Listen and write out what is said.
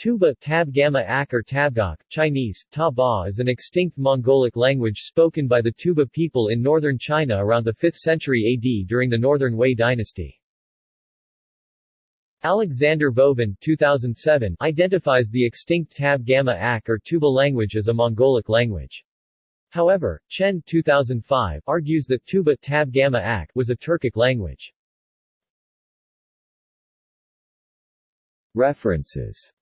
Tuoba Tab Gamma Ak or Tabgok, Chinese, Ta Ba is an extinct Mongolic language spoken by the Tuoba people in northern China around the 5th century AD during the Northern Wei dynasty. Alexander Vovin 2007 identifies the extinct Tab Gamma Ak or Tuoba language as a Mongolic language. However, Chen 2005 argues that Tuoba Tab Gamma Ak was a Turkic language. References